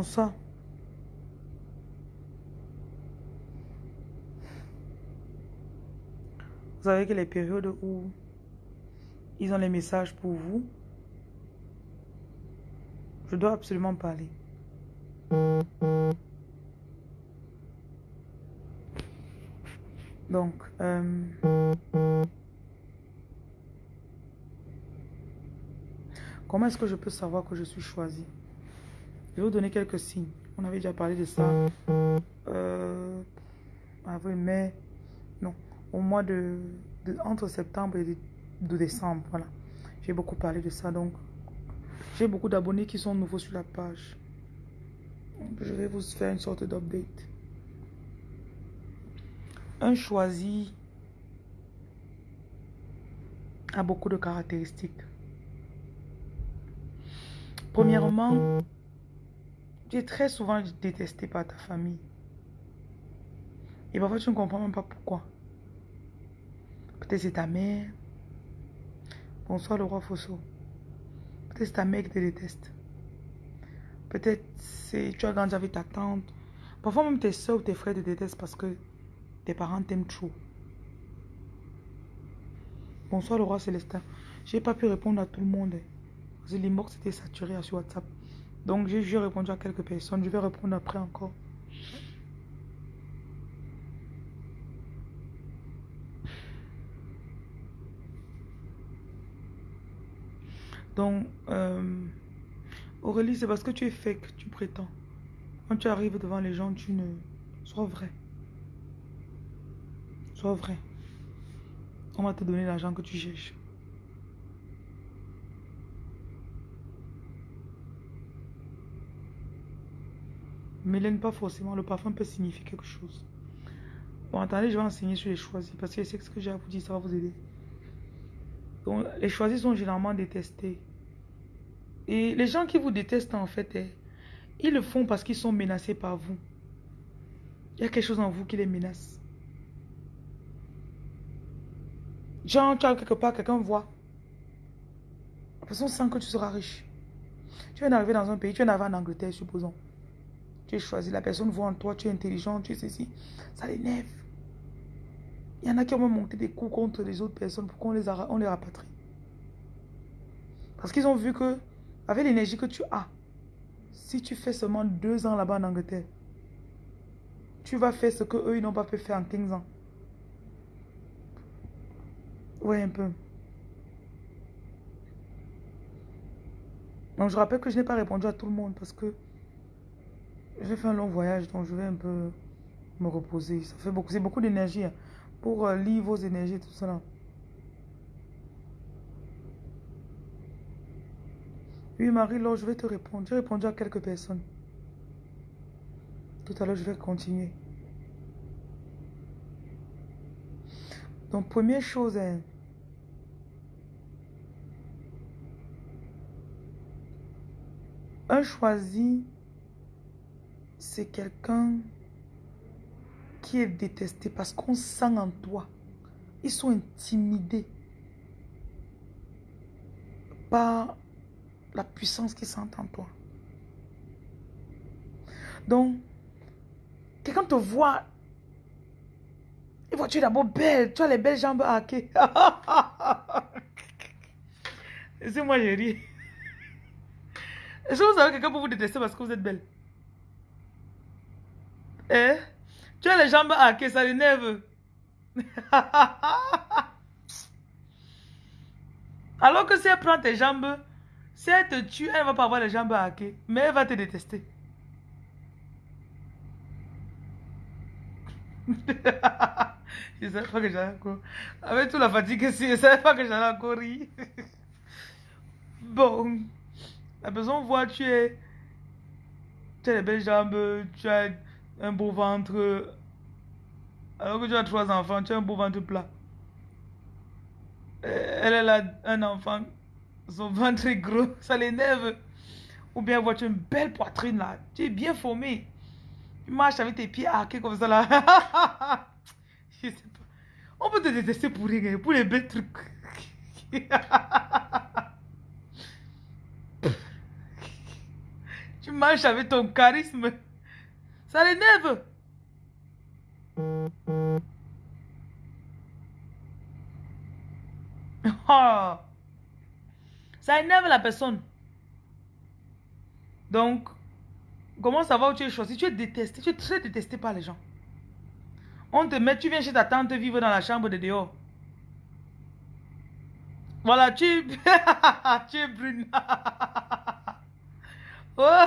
Bonsoir. Vous savez que les périodes où ils ont les messages pour vous, je dois absolument parler. Donc, euh, comment est-ce que je peux savoir que je suis choisi Je vais vous donner quelques signes. On avait déjà parlé de ça. Euh, avril, mai, non, au mois de, entre septembre et de, décembre, voilà. J'ai beaucoup parlé de ça, donc j'ai beaucoup d'abonnés qui sont nouveaux sur la page. Je vais vous faire une sorte d'update. Un choisi a beaucoup de caractéristiques. Premièrement, tu es très souvent détesté par ta famille. Et parfois, tu ne comprends même pas pourquoi. Peut-être c'est ta mère. Bonsoir le roi Fosso. Peut-être c'est ta mère qui te déteste. Peut-être c'est tu as grandi avec ta tante. Parfois même tes soeurs ou tes frères te détestent parce que tes parents t'aiment trop. Bonsoir le roi Célestin. J'ai pas pu répondre à tout le monde. L'inbox était saturé sur WhatsApp. Donc j'ai répondu à quelques personnes. Je vais répondre après encore. Donc, euh, Aurélie, c'est parce que tu es fake, tu prétends. Quand tu arrives devant les gens, tu ne... Sois vrai. Sois vrai. On va te donner l'argent que tu cherches. Mélène, pas forcément. Le parfum peut signifier quelque chose. Bon, attendez, je vais enseigner sur les choisis. Parce que que ce que j'ai à vous dire, ça va vous aider. Les choisis sont généralement détestés. Et les gens qui vous détestent, en fait, eh, ils le font parce qu'ils sont menacés par vous. Il y a quelque chose en vous qui les menace. Genre, tu as quelque part, quelqu'un voit. La personne sent que tu seras riche. Tu viens d'arriver dans un pays, tu viens d'arriver en Angleterre, supposons. Tu es choisi, la personne voit en toi, tu es intelligent, tu es ceci. Ça l'énerve. Il y en a qui ont monté des coups contre les autres personnes pour qu'on les, rapatrie. Parce qu'ils ont vu que avec l'énergie que tu as, si tu fais seulement deux ans là-bas en Angleterre, tu vas faire ce que eux ils n'ont pas pu faire en 15 ans. Oui, un peu. Donc je rappelle que je n'ai pas répondu à tout le monde parce que j'ai fait un long voyage, donc je vais un peu me reposer. Ça fait beaucoup, c'est beaucoup d'énergie hein, pour euh, lire vos énergies, tout cela. Oui, Marie-Laure, je vais te répondre. J'ai répondu à quelques personnes. Tout à l'heure, je vais continuer. Donc, première chose, hein, un choisi, c'est quelqu'un qui est détesté parce qu'on sent en toi. Ils sont intimidés par la puissance qui sent en toi. Donc, quelqu'un te voit, il voit tu es d'abord belle, tu as les belles jambes hackées. C'est moi, je ris. Que vous avez quelqu'un pour vous détester parce que vous êtes belle Eh? Tu as les jambes hackées, ça l'énerve. Alors que si elle prend tes jambes, si elle te tue, elle ne va pas avoir les jambes hackées, mais elle va te détester. je ne savais pas que j'allais encore... Avec toute la fatigue ici, je ne savais pas que j'allais encore rire. bon. La personne voit tu es... Tu as les belles jambes, tu as un beau ventre. Alors que tu as trois enfants, tu as un beau ventre plat. Elle, elle a un enfant son ventre est gros, ça l'énerve. Ou bien vois-tu une belle poitrine là, tu es bien formé. Tu marches avec tes pieds arqués comme ça là. Je sais pas. On peut te détester pour rien, pour les belles trucs. tu marches avec ton charisme. Ça l'énerve. Oh. Ça énerve la personne. Donc, comment savoir où tu es choisi? Tu es détesté. Tu es très détesté par les gens. On te met, tu viens chez ta tante vivre dans la chambre de dehors. Voilà, tu, tu es brune. Oh.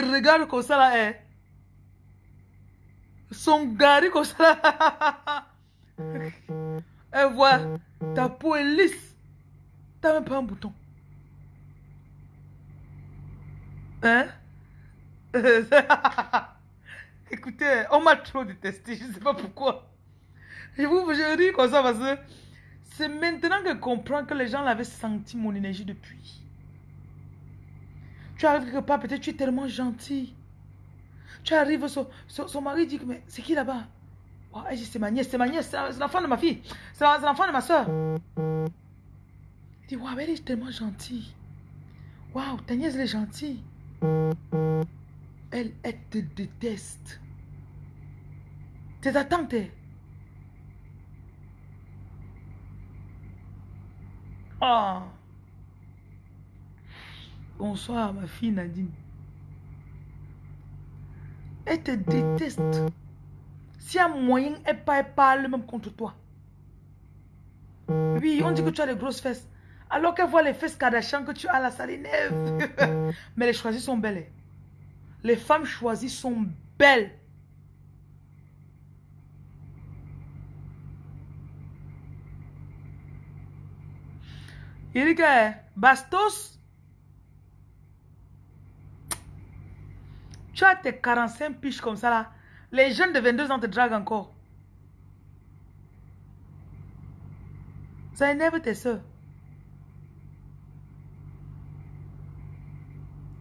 Regarde comme ça là, hein, son gari comme ça là, elle voit ta peau est lisse. T'as même pas un bouton. Hein? Écoutez, on m'a trop détesté, je sais pas pourquoi. Je vous je ris comme ça parce que c'est maintenant que je comprends que les gens l'avaient senti mon énergie depuis. Tu arrives quelque part, peut-être tu es tellement gentil. Tu arrives, son, son, mari dit mais c'est qui là-bas? Oh, C'est ma nièce, c'est ma nièce, c'est l'enfant de ma fille, c'est l'enfant de ma soeur. Il dit, waouh, elle est tellement gentille. Waouh, ta nièce, elle est gentille. Elle, elle te déteste. C'est ta tante. Oh. Bonsoir, ma fille Nadine. Elle te déteste. Si un moyen, elle parle même contre toi. Oui, on dit que tu as les grosses fesses. Alors qu'elle voit les fesses Kardashian que tu as là, ça l'énerve. Mais les choisies sont belles. Les femmes choisies sont belles. Il dit que Bastos, tu as tes 45 piches comme ça là. Les jeunes de 22 ans te draguent encore. Ça énerve tes soeurs.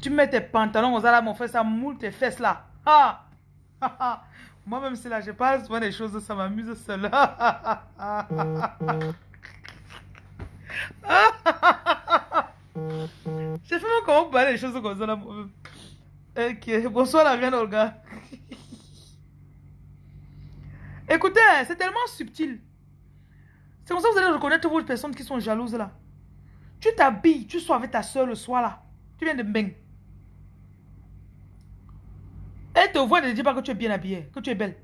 Tu mets tes pantalons ça là, mon frère, ça moule tes fesses là. Ah! Moi-même, c'est là, je parle souvent des choses, ça m'amuse seul. J'ai fait comment parler des choses comme ça là. Ok, bonsoir la reine Olga. Écoutez, c'est tellement subtil. C'est comme ça que vous allez reconnaître vos personnes qui sont jalouses là. Tu t'habilles, tu sois avec ta soeur le soir là. Tu viens de bang. Elle te voit et ne dit pas que tu es bien habillée, que tu es belle.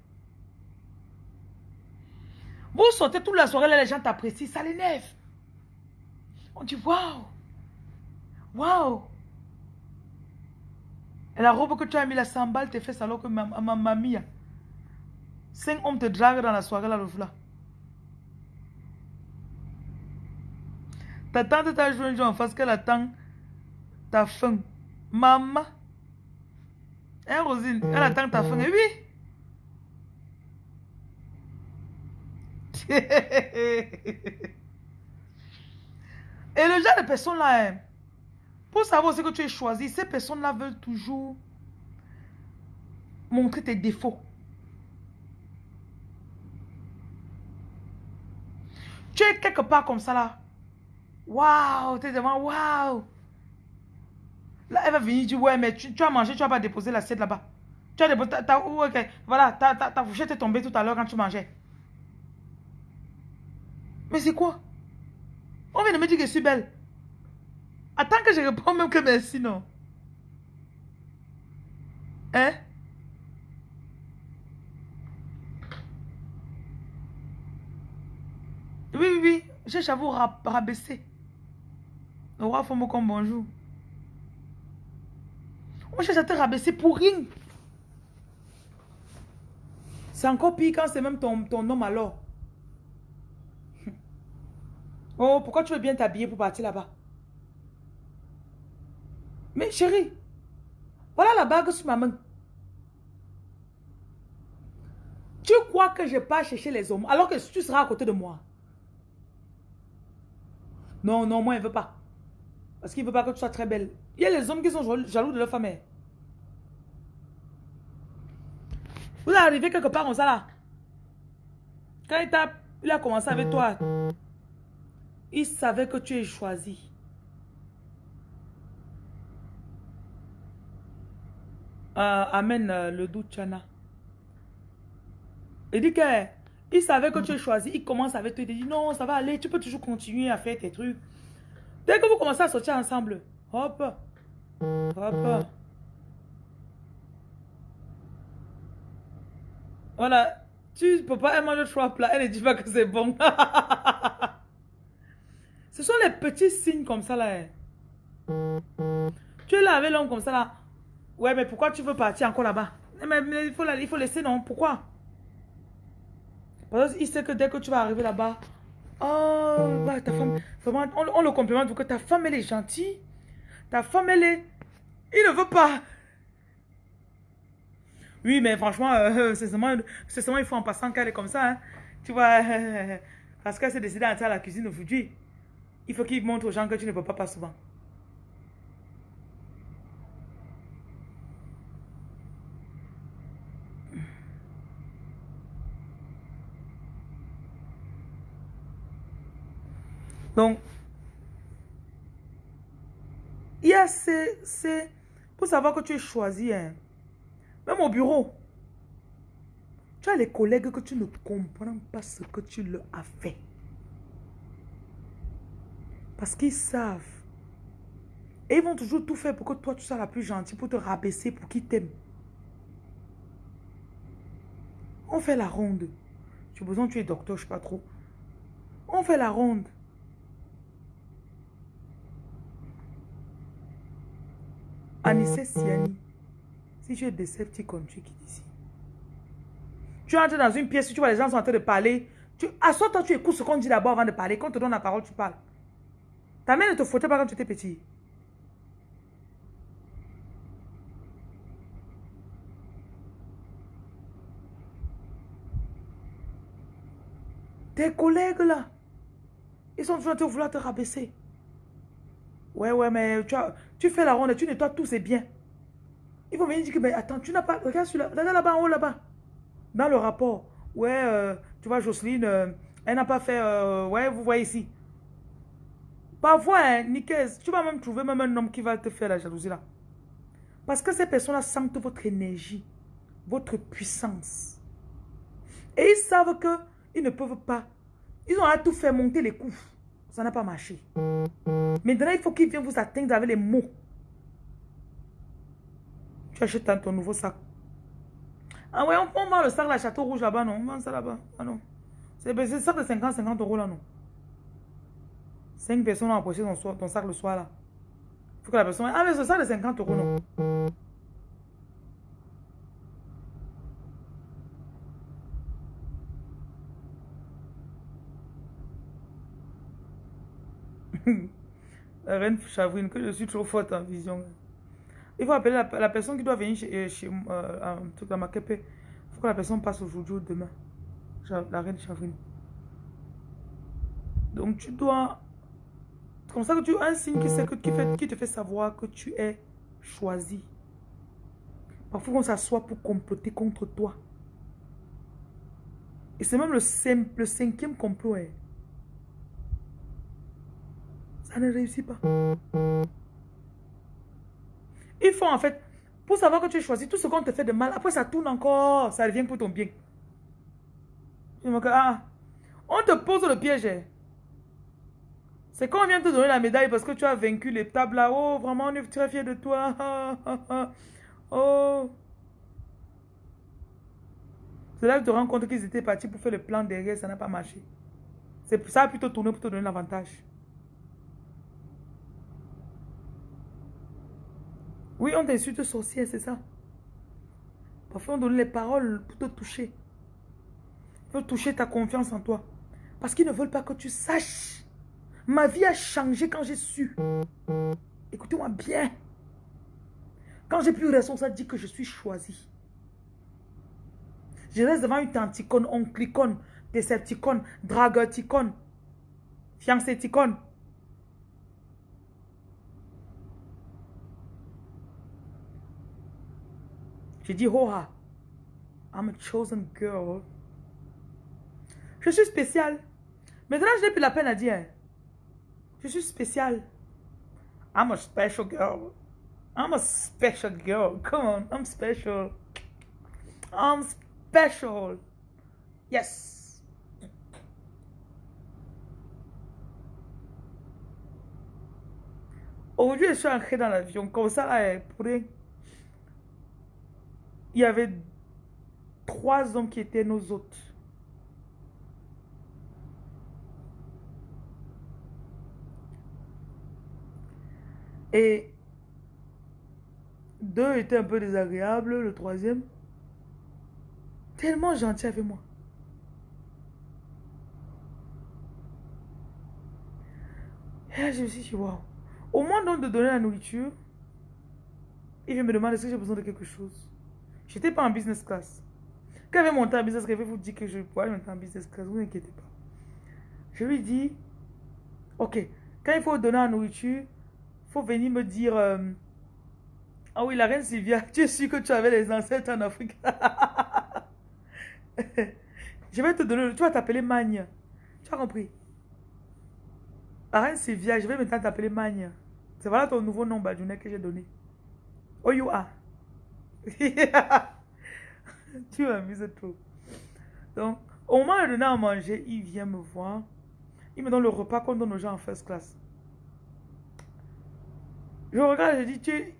Vous sortez toute la soirée là, les gens t'apprécient, ça l'énerve. On dit waouh! Waouh! La robe que tu as mis, la sambal te fait alors que ma, ma mamie, cinq hommes te draguent dans la soirée là, le là. Ta tante t'a joué un jour en face qu'elle attend ta faim. Maman. Hein, Rosine? Elle attend ta faim. Et oui. Et le genre de personnes-là, hein, pour savoir ce que tu es choisi, ces personnes-là veulent toujours montrer tes défauts. Tu es quelque part comme ça là. Waouh, tu es devant, waouh. Là, elle va venir dire, ouais, mais tu, as mangé, tu vas pas déposer l'assiette là-bas. Tu as déposé, ta, voilà, ta, ta, ta fourchette est tombée tout à l'heure quand tu mangeais. Mais c'est quoi? On vient de me dire que je suis belle. Attends que je réponds même que merci, non. Hein? Oui, oui, oui. J'ai à vous rabaisser. Le roi me comme bonjour. On cherche à te rabaisser pour rien. C'est encore pire quand c'est même ton, ton alors. Oh, pourquoi tu veux bien t'habiller pour partir là-bas? Mais chérie, voilà la bague sur ma main. Tu crois que je pas chercher les hommes alors que tu seras à côté de moi? Non, non, moi, il ne veut pas. Parce qu'il ne veut pas que tu sois très belle. Il y a les hommes qui sont jaloux de leur femme. Vous arrivez quelque part comme ça là? Quand il a, il a commencé avec toi, il savait que tu es choisi. Euh, amène euh, le doute, Chana. Il dit que il savait que tu es choisi. Il commence avec toi. Il dit non, ça va aller. Tu peux toujours continuer à faire tes trucs. Dès que vous commencez à sortir ensemble, hop, hop. Voilà. Tu peux pas manger trois plats. Elle ne dit pas que c'est bon. Ce sont les petits signes comme ça là. Hein. Tu es là avec l'homme comme ça là. Ouais, mais pourquoi tu veux partir encore là-bas? Mais, il, faut, il faut laisser, non? Pourquoi? Parce qu'il sait que dès que tu vas arriver là-bas, oh, ta femme, vraiment, on, le complimente que ta femme, elle est gentille. Ta femme, elle est... Il ne veut pas. Oui, mais franchement, euh, c'est seulement, seulement il faut en passant qu'elle est comme ça. Hein. Tu vois, parce qu'elle s'est décidée à entrer à la cuisine aujourd'hui. Il faut qu'il montre aux gens que tu ne peux pas pas souvent. Donc, il y a ces... Pour savoir que tu es choisi, hein, même au bureau, tu as les collègues que tu ne comprends pas ce que tu leur as fait. Parce qu'ils savent. Et ils vont toujours tout faire pour que toi, tu sois la plus gentille, pour te rabaisser, pour qu'ils t'aiment. On fait la ronde. J'ai besoin, tu es docteur, je ne sais pas trop. On fait la ronde. Anissé Siani, si tu es Decepticon, tu quittes ici. Tu entres dans une pièce, tu vois les gens sont en train de parler. Tu assois-toi, tu écoutes ce qu'on dit d'abord avant de parler. Quand on te donne la parole, tu parles. Ta mère ne te foutait pas quand tu étais petit. Tes collègues là, ils sont en train de vouloir te rabaisser. Ouais, ouais, mais tu, tu fais la ronde, tu nettoies tout, c'est bien. Il faut venir dire que, mais attends, tu n'as pas... Regarde, regarde là-bas, en haut, là-bas. Dans le rapport. Ouais, euh, tu vois, Jocelyne, euh, elle n'a pas fait... Euh, ouais, vous voyez ici. Parfois, hein, tu vas même trouver même un homme qui va te faire la jalousie là. Parce que ces personnes-là sentent votre énergie, votre puissance. Et ils savent qu'ils ne peuvent pas. Ils ont à tout faire monter les coups. Ça n'a pas marché. Maintenant, il faut qu'il vienne vous atteindre avec les mots. Tu achètes ton nouveau sac. Ah ouais, on, vend le sac, la château rouge là-bas, non? On vend ça là-bas. Ah non. C'est le sac de 50, 50 euros là, non? Cinq personnes ont approché ton, ton sac le soir là. Faut que la personne... Ah mais ce sac de 50 euros, non? La reine chavrine, que je suis trop forte en vision. Il faut appeler la, personne qui doit venir chez, euh, chez euh. Il faut que la personne passe aujourd'hui ou demain. La reine chavrine. Donc tu dois... Comme ça que tu as un signe qui, te fait savoir que tu es choisi. Parfois on s'assoit pour comploter contre toi. Et c'est même le cinquième complot. Hein ne réussit pas. Il faut en fait, pour savoir que tu as choisi tout ce qu'on te fait de mal, après ça tourne encore, ça revient pour ton bien. Ah, on te pose le piège. Hein. C'est quand on vient te donner la médaille parce que tu as vaincu les tables là. Oh, vraiment, on est très fiers de toi. oh. C'est là que tu te rends compte qu'ils étaient partis pour faire le plan derrière, ça n'a pas marché. Ça a plutôt tourné pour te donner l'avantage. Oui, on t'insulte sorcière, c'est ça. Parfois, on donne les paroles pour te toucher. Pour toucher ta confiance en toi. Parce qu'ils ne veulent pas que tu saches. Ma vie a changé quand j'ai su. Écoutez-moi bien. Quand j'ai plus raison, ça dit que je suis choisi. Je reste devant une tanticone, onclicone, décepticone, dragoticone, fiancéticone. J'ai dit, oh, I'm a chosen girl. Je suis spéciale. Maintenant, je n'ai plus la peine à dire. Je suis spéciale. I'm a special girl. I'm a special girl. Come on, I'm special. I'm special. Yes. Aujourd'hui, je suis entrée dans l'avion, comme ça, là, pour rien. Il y avait trois hommes qui étaient nos hôtes. Et deux étaient un peu désagréables, le troisième, tellement gentil avec moi. Et je me suis dit, waouh. Au moins donc de donner la nourriture, il vient me demander si j'ai besoin de quelque chose? J'étais pas en business class. Quand il avait monté en business class, il vous dire que je pourrais monter en business class, vous inquiétez pas. Je lui dis, ok, quand il faut donner la nourriture, il faut venir me dire, euh, ah oui, la reine Sylvia, tu es sûr que tu avais les ancêtres en Afrique? Je vais te donner, tu vas t'appeler Magne. Tu as compris? La reine Sylvia, je vais maintenant t'appeler Magne. C'est voilà ton nouveau nom, Badjounet, que j'ai donné. Oh, you are. tu m'amuses trop. Donc, au moment de donner à manger, il vient me voir. Il me donne le repas qu'on donne aux gens en first class. Je regarde, je dis, tu,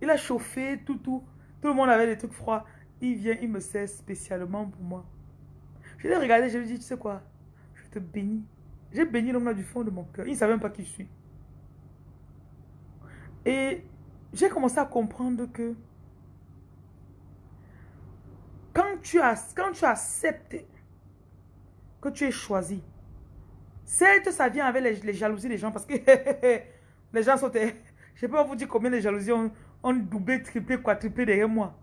il a chauffé, tout, tout. Tout le monde avait des trucs froids. Il vient, il me sert spécialement pour moi. Je l'ai regardé, je lui ai dit, tu sais quoi, je te bénis. J'ai béni l'homme là du fond de mon cœur. Il ne savait même pas qui je suis. Et j'ai commencé à comprendre que quand tu, as, quand tu acceptes que tu es choisi, certes, ça vient avec les, les jalousies des gens parce que les gens sont... Je ne pas vous dire combien de jalousies ont, ont doublé, triplé, quadruplé derrière moi.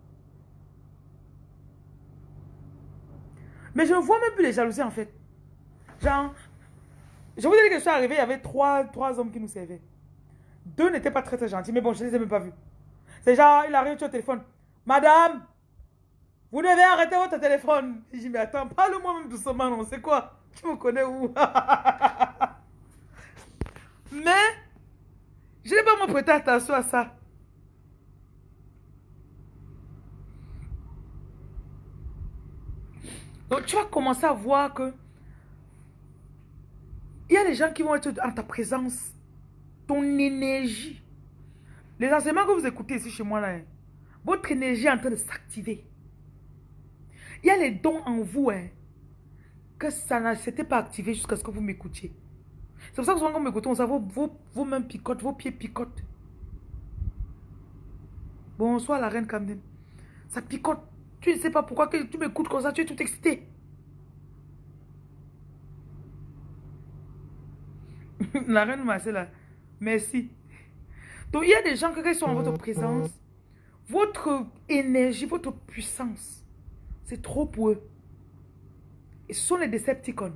Mais je ne vois même plus les jalousies en fait. Genre, je vous ai dit que je suis arrivé, il y avait trois, trois hommes qui nous servaient. Deux n'étaient pas très très gentils, mais bon, je ne les ai même pas vus. C'est genre, il arrive, tu au téléphone. Madame, vous devez arrêter votre téléphone. Je dis, mais attends, parle-moi même doucement, non, c'est quoi Tu me connais où? Mais, je n'ai pas me prêté attention à ça. Donc tu vas commencer à voir que il y a des gens qui vont être en ta présence, ton énergie. Les enseignements que vous écoutez ici chez moi, là, hein, votre énergie est en train de s'activer. Il y a les dons en vous, hein, que ça ne s'était pas activé jusqu'à ce que vous m'écoutiez. C'est pour ça que souvent quand vous m'écoutez, on sait vos, vos, vos mains picotent, vos pieds picotent. Bonsoir la reine Camden. Ça picote. Tu ne sais pas pourquoi que tu m'écoutes comme ça, tu es tout excité. La reine Marcella, merci. Donc, il y a des gens qui, sont en votre présence, votre énergie, votre puissance, c'est trop pour eux. Ce sont les Decepticons.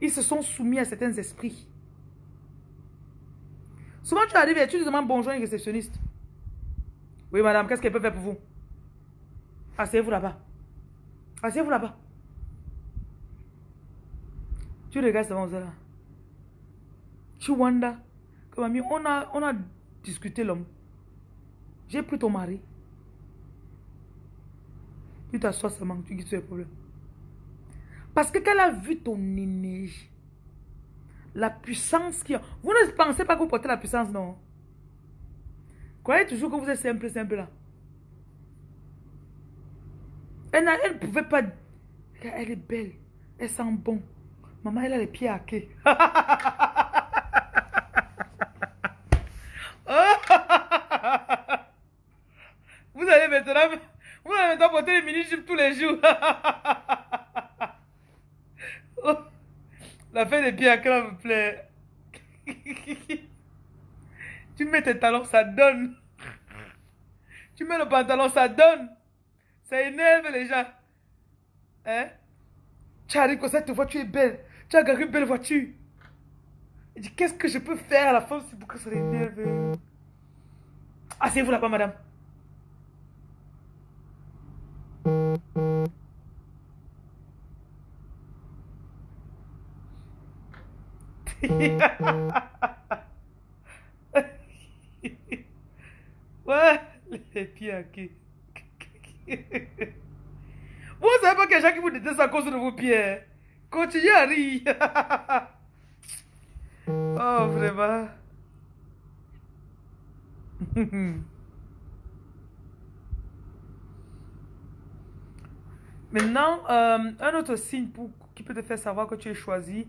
Ils se sont soumis à certains esprits. Souvent, tu arrives et tu demandes bonjour à une réceptionniste. Oui, madame, qu'est-ce qu'elle peut faire pour vous? Asseyez-vous là-bas. Asseyez-vous là-bas. Tu regardes ce là. Tu wonder. Comme on a, on a discuté l'homme. J'ai pris ton mari. Tu t'assois seulement, tu quittes le problème. Parce que qu'elle a vu ton énergie, la puissance qui. Vous ne pensez pas que vous portez la puissance, non? Croyez toujours que vous êtes simple, simple là. Elle ne pouvait pas... Elle est belle. Elle sent bon. Maman, elle a les pieds quai. vous allez maintenant... Vous allez maintenant porter les mini-jupes tous les jours. La fin des pieds à me plaît. tu mets tes talons, ça donne. Tu mets le pantalon, ça donne. Ça énerve les gens. Hein? Tu arrives comme ça, tu vois, tu es belle. Tu as gagné une belle voiture. Qu'est-ce que je peux faire à la fin pour que ça l'énerve? Asseyez-vous là-bas, madame. Ouais, les pieds à qui? Vous savez pas a des gens qui vous détestent à cause de vos pieds. Hein? Continuez à rire. oh, vraiment. Maintenant, euh, un autre signe pour, qui peut te faire savoir que tu es choisi.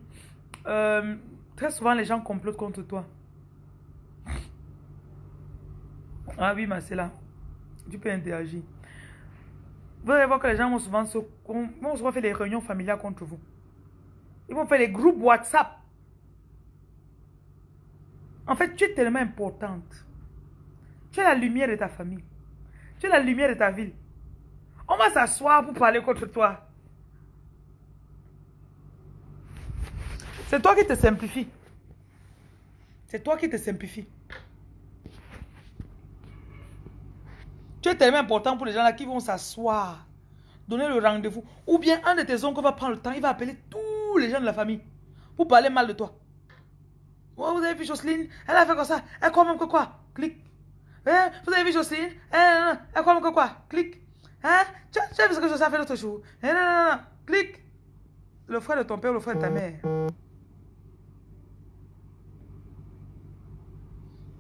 Euh, très souvent, les gens complotent contre toi. Ah oui, là. Tu peux interagir. Vous allez voir que les gens vont souvent faire des réunions familiales contre vous. Ils vont faire des groupes WhatsApp. En fait, tu es tellement importante. Tu es la lumière de ta famille. Tu es la lumière de ta ville. On va s'asseoir pour parler contre toi. C'est toi qui te simplifie. C'est toi qui te simplifie. Tu es tellement important pour les gens là qui vont s'asseoir, donner le rendez-vous. Ou bien un de tes oncles va prendre le temps, il va appeler tous les gens de la famille pour parler mal de toi. Vous avez vu Jocelyne? Elle a fait comme ça. Elle croit même que quoi? Clique. Hein? Vous avez vu Jocelyne? Elle, elle croit même que quoi? Clique. Hein? Tu, as vu ce que a fait l'autre jour? Hein? non, non, non. Clique. Le frère de ton père, le frère de ta mère.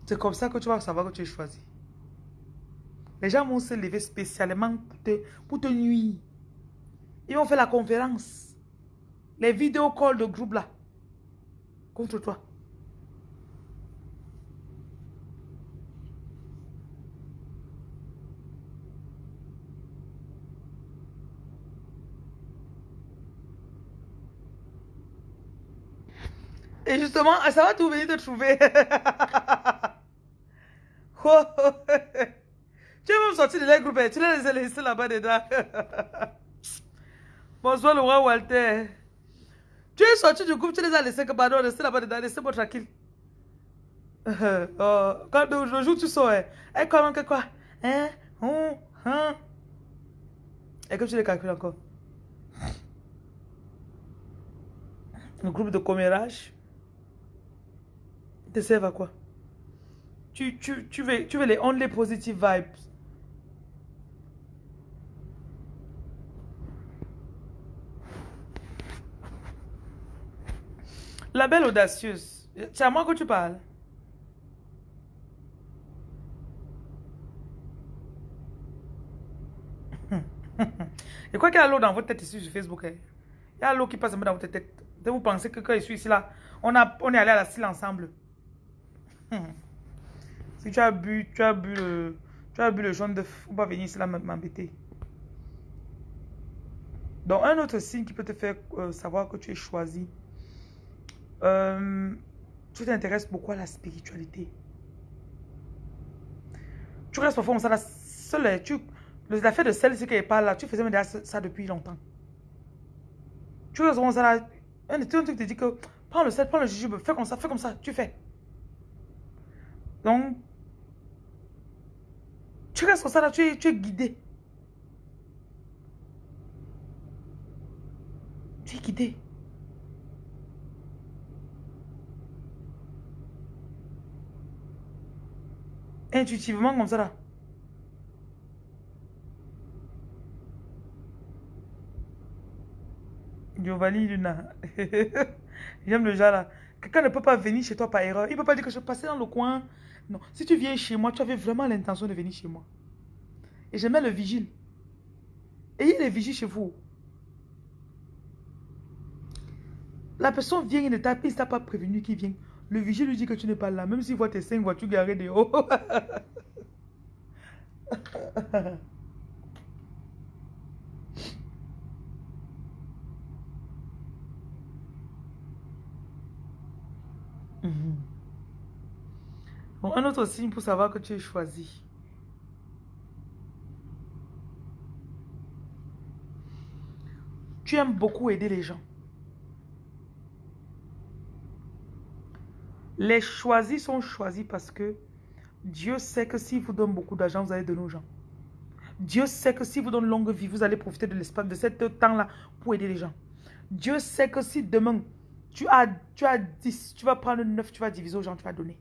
C'est comme ça que tu vas savoir que tu es choisi. Les gens vont se lever spécialement pour te, pour te nuire. Ils vont faire la conférence. Les vidéos calls de groupe là. Contre toi. Et justement, ça va tout venir te trouver. Oh, oh, oh. Tu es même sorti de leur groupe, tu les laissés là-bas dedans. Bonsoir le roi Walter. Tu es sorti du groupe, tu les as laissés que pardon, laissés là-bas dedans, laissez-moi tranquille. quand le jour tu sors, hein, eh, comment que quoi? Hein? Hum Hein? Et que tu les calcules encore. Le groupe de commérage te servent à quoi? Tu, tu, tu, veux, tu veux les only positive vibes. La belle audacieuse. C'est à moi que tu parles. Et quoi qu'il y a l'eau dans votre tête ici sur Facebook, hein? il y a l'eau qui passe dans votre tête. Vous pensez que quand je suis ici là, on, a, on est allé à la style ensemble. Si tu as bu, tu as bu le, tu as bu le jaune de faut pas venir ici là m'embêter. Donc un autre signe qui peut te faire euh, savoir que tu es choisi, euh, tu t'intéresses beaucoup à la spiritualité. Tu restes parfois comme ça, la seule, tu, l'affaire de celle-ci qui pas là, tu faisais ça depuis longtemps. Tu restes comme ça là, un, truc te dit que prends le sel, prends le jujube, fais comme ça, fais comme ça, tu fais. Donc, tu restes comme ça là, tu es, tu es guidé. Tu es guidé. Intuitivement comme ça là. Giovanni Luna. J'aime le genre là. Quelqu'un ne peut pas venir chez toi par erreur. Il ne peut pas dire que je passais dans le coin. Non. Si tu viens chez moi, tu avais vraiment l'intention de venir chez moi. Et j'aimais le vigile. Ayez les vigiles chez vous. La personne vient, il ne t'a pas prévenu qu'il vient. Le vigile lui dit que tu n'es pas là, même s'il voit tes cinq voitures garées dehors. Mhm. Bon, un autre signe pour savoir que tu es choisi. Tu aimes beaucoup aider les gens. Les choisis sont choisis parce que Dieu sait que s'il vous donne beaucoup d'argent, vous allez donner aux gens. Dieu sait que si vous donne longue vie, vous allez profiter de l'espace, de ce temps-là pour aider les gens. Dieu sait que si demain, tu as, tu as 10, tu vas prendre 9, tu vas diviser aux gens, tu vas donner.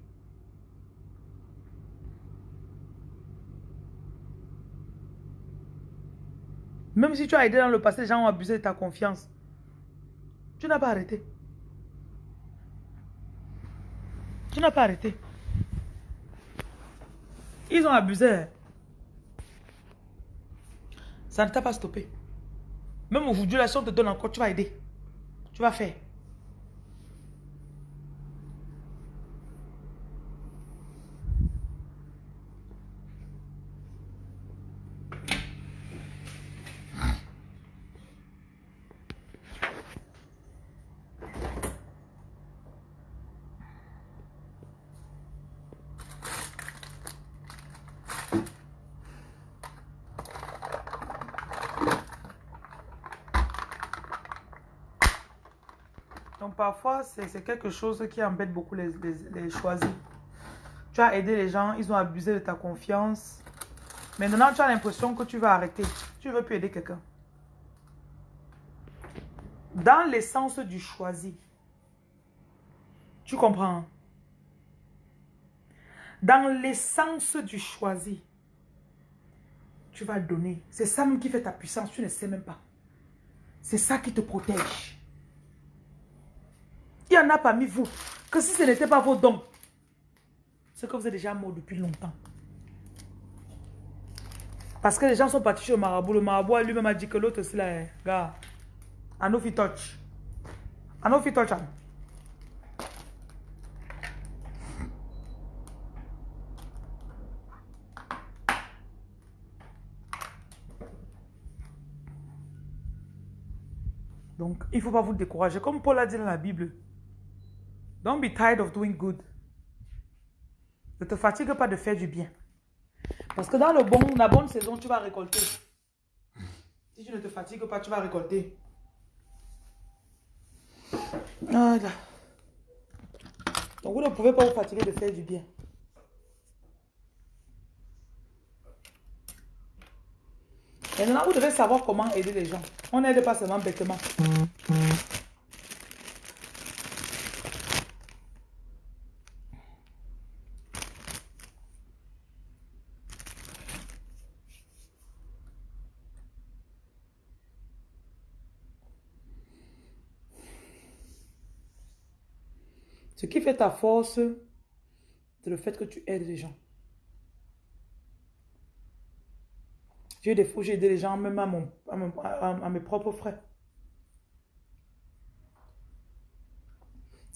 Même si tu as aidé dans le passé, les gens ont abusé de ta confiance. Tu n'as pas arrêté. Tu n'as pas arrêté. Ils ont abusé. Ça ne t'a pas stoppé. Même aujourd'hui, la on te donne encore, tu vas aider. Tu vas faire. Parfois, c'est quelque chose qui embête beaucoup les, choisis. Tu as aidé les gens, ils ont abusé de ta confiance. Maintenant, tu as l'impression que tu vas arrêter. Tu ne veux plus aider quelqu'un. Dans l'essence du choisi, tu comprends? Dans l'essence du choisi, tu vas donner. C'est ça qui fait ta puissance, tu ne sais même pas. C'est ça qui te protège. Il y en a parmi vous que si ce n'était pas vos dons, c'est que vous êtes déjà mort depuis longtemps. Parce que les gens sont partis chez le marabout. Le marabout lui-même a dit que l'autre c'est là, gars, Anofi touch. Anofi touch. Donc, il ne faut pas vous décourager. Comme Paul a dit dans la Bible, Don't be tired of doing good. Ne te fatigue pas de faire du bien. Parce que dans le bon, la bonne saison, tu vas récolter. Si tu ne te fatigues pas, tu vas récolter. Voilà. Donc vous ne pouvez pas vous fatiguer de faire du bien. Et maintenant, vous devez savoir comment aider les gens. On n'aide pas seulement bêtement. Ta force, c'est le fait que tu aides les gens. J'ai des fois, j'ai aidé les gens, même à, mon, à, mes propres frères.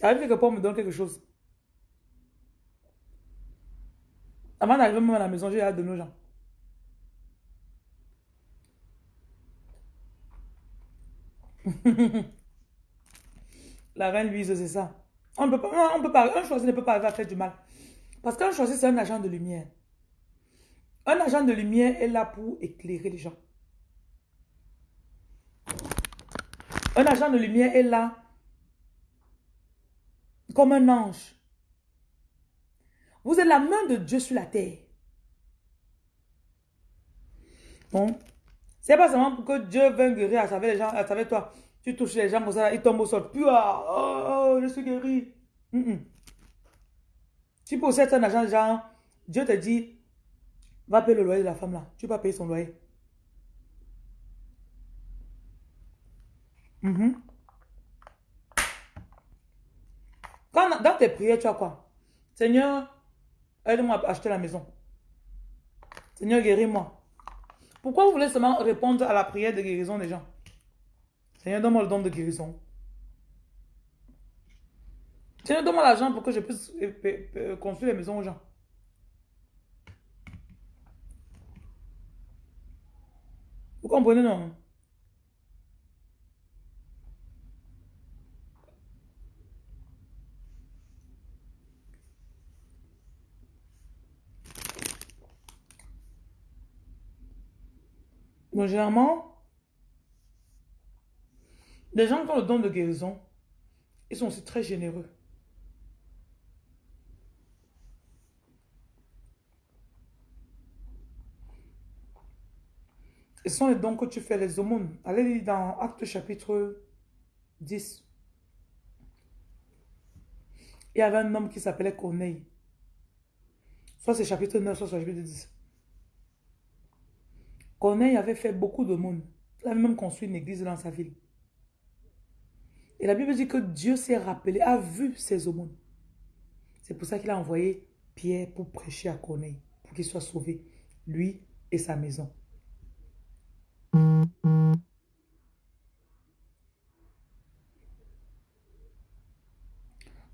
Arrive que Paul me donne quelque chose. Avant d'arriver même à la maison, j'ai hâte de nos gens. la reine Louise, c'est ça. On peut pas, on peut pas, un choisi ne peut pas arriver à faire du mal. Parce qu'un choisi, c'est un agent de lumière. Un agent de lumière est là pour éclairer les gens. Un agent de lumière est là comme un ange. Vous êtes la main de Dieu sur la terre. Bon. C'est pas seulement pour que Dieu vienne guérir à travers les gens, à travers toi. Tu touches les gens comme ça, ils tombent au sol. Puis, ah, oh, je suis guéri. Tu possèdes un agent, genre, Dieu te dit, va payer le loyer de la femme là. Tu vas payer son loyer. Mm-hmm. Quand, dans tes prières, tu as quoi? Seigneur, aide-moi à acheter la maison. Seigneur, guéris-moi. Pourquoi vous voulez seulement répondre à la prière de guérison des gens? Seigneur, donne-moi le don de guérison. Seigneur, donne-moi l'argent pour que je puisse euh, construire les maisons aux gens. Vous comprenez, non? Donc, généralement, les gens qui ont le don de guérison, ils sont aussi très généreux. Ce sont les dons que tu fais, les aumônes. Allez lire dans Acte chapitre 10. Il y avait un homme qui s'appelait Corneille. Soit c'est chapitre 9, soit c'est chapitre 10. Corneille avait fait beaucoup d'aumônes. Il a même construit une église dans sa ville. Et la Bible dit que Dieu s'est rappelé, a vu ses aumônes. C'est pour ça qu'il a envoyé Pierre pour prêcher à Corneille, pour qu'il soit sauvé, lui et sa maison.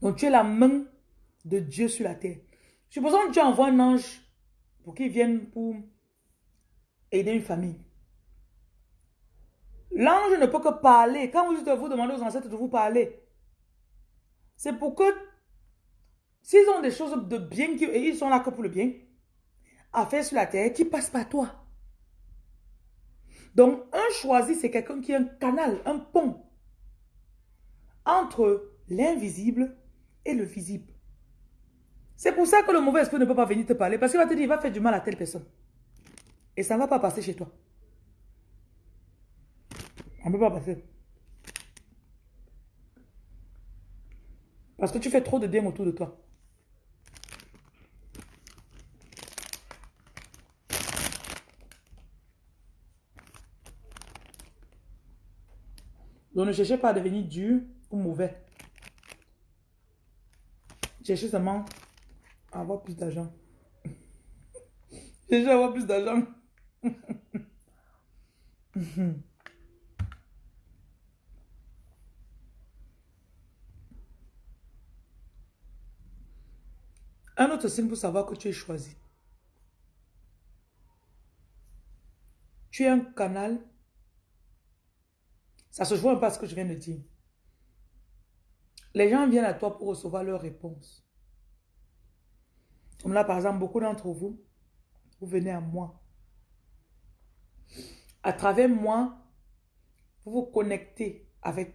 Donc tu es la main de Dieu sur la terre. Supposons que Dieu envoie un ange pour qu'il vienne pour aider une famille. L'ange ne peut que parler. Quand vous, vous demandez aux ancêtres de vous parler, c'est pour que, s'ils ont des choses de bien, et ils sont là que pour le bien, à faire sur la terre, qui passe par toi. Donc, un choisi, c'est quelqu'un qui est un canal, un pont entre l'invisible et le visible. C'est pour ça que le mauvais esprit ne peut pas venir te parler, parce qu'il va te dire, il va faire du mal à telle personne. Et ça ne va pas passer chez toi. On ne peut pas passer. Parce que tu fais trop de bien autour de toi. Donc ne cherchez pas à devenir dur ou mauvais. Cherchez seulement à avoir plus d'argent. Cherchez à avoir plus d'argent. Un autre signe pour savoir que tu es choisi. Tu es un canal. Ça se joue un peu à ce que je viens de dire. Les gens viennent à toi pour recevoir leurs réponses. Comme là, par exemple, beaucoup d'entre vous, vous venez à moi. À travers moi, vous vous connectez avec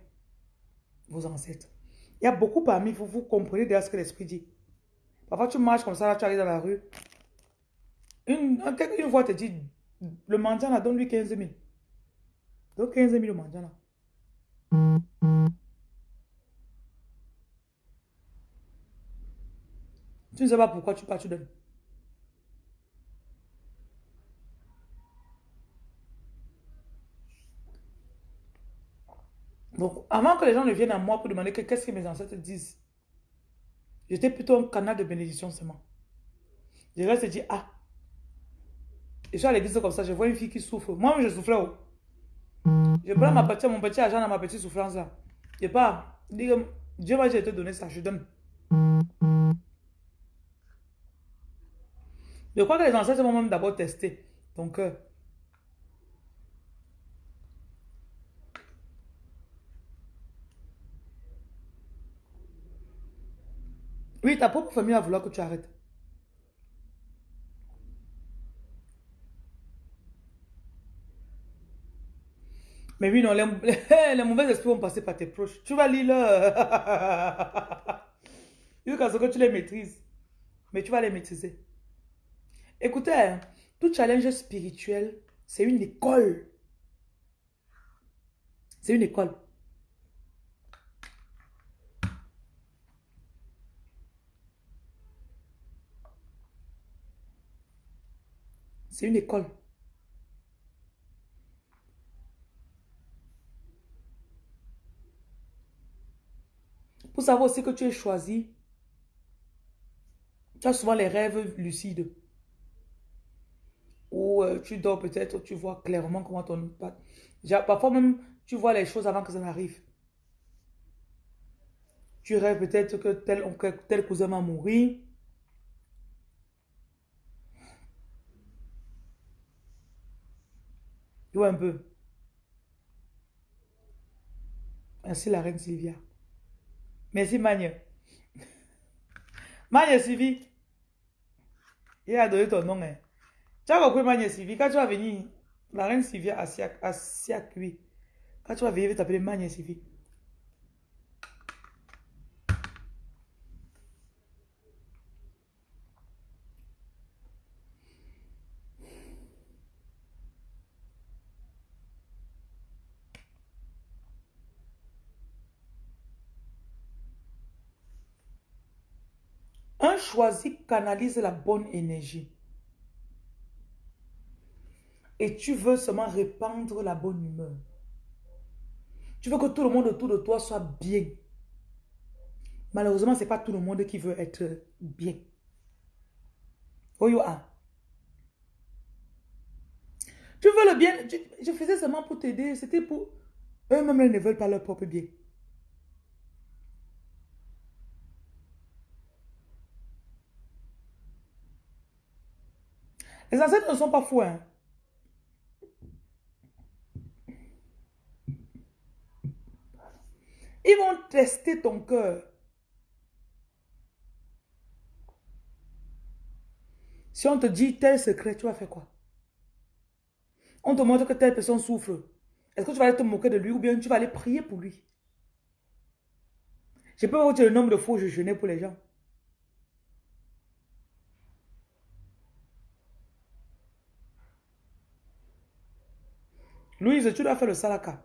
vos ancêtres. Il y a beaucoup parmi vous, vous comprenez déjà ce que l'Esprit dit. Parfois, tu marches comme ça, tu arrives dans la rue. Une, une fois, te dit, le mendiant là, donne-lui 15 000. Donne 15 000 au mendiant là. Tu ne sais pas pourquoi tu pars, tu donnes. Donc, avant que les gens ne viennent à moi pour demander qu'est-ce que mes ancêtres disent, J'étais plutôt un canal de bénédiction seulement. Je reste dit, ah. Je suis à l'église comme ça, je vois une fille qui souffre. Moi, je souffrais. Oh. Je prends ma petite, mon petit argent dans ma petite souffrance là. Je pas. Dieu m'a dit te donner ça, je donne. Je crois que les ancêtres vont même d'abord tester ton cœur. Oui, ta propre famille va vouloir que tu arrêtes. Mais oui, non, les, les, mauvais esprits vont passer par tes proches. Tu vas lire là. Jusqu'à ce que tu les maîtrises. Mais tu vas les maîtriser. Écoutez, hein, tout challenge spirituel, c'est une école. C'est une école. C'est une école. Pour savoir aussi que tu es choisi, tu as souvent les rêves lucides. Ou euh, tu dors peut-être, tu vois clairement comment ton... Parfois même, tu vois les choses avant que ça n'arrive. Tu rêves peut-être que tel, tel cousin un peu. Merci la reine Sylvia. Merci Magne. Magne Sylvie. Il a donné ton nom. Hein. Tu as compris Magne Sylvie. Quand tu vas venir, la reine Sylvia a Siak, oui. Quand tu vas venir, tu t'appeler Magne Sylvie. Choisi canalise la bonne énergie. Et tu veux seulement répandre la bonne humeur. Tu veux que tout le monde autour de toi soit bien. Malheureusement, ce n'est pas tout le monde qui veut être bien. You Tu veux le bien, je faisais seulement pour t'aider, c'était pour... Eux-mêmes ne veulent pas leur propre bien. Les ancêtres ne sont pas fous. Hein? Ils vont tester ton cœur. Si on te dit tel secret, tu vas faire quoi? On te montre que telle personne souffre. Est-ce que tu vas aller te moquer de lui ou bien tu vas aller prier pour lui? Je peux vous dire le nombre de fois où je jeûnais pour les gens. Louise, tu dois faire le salaka.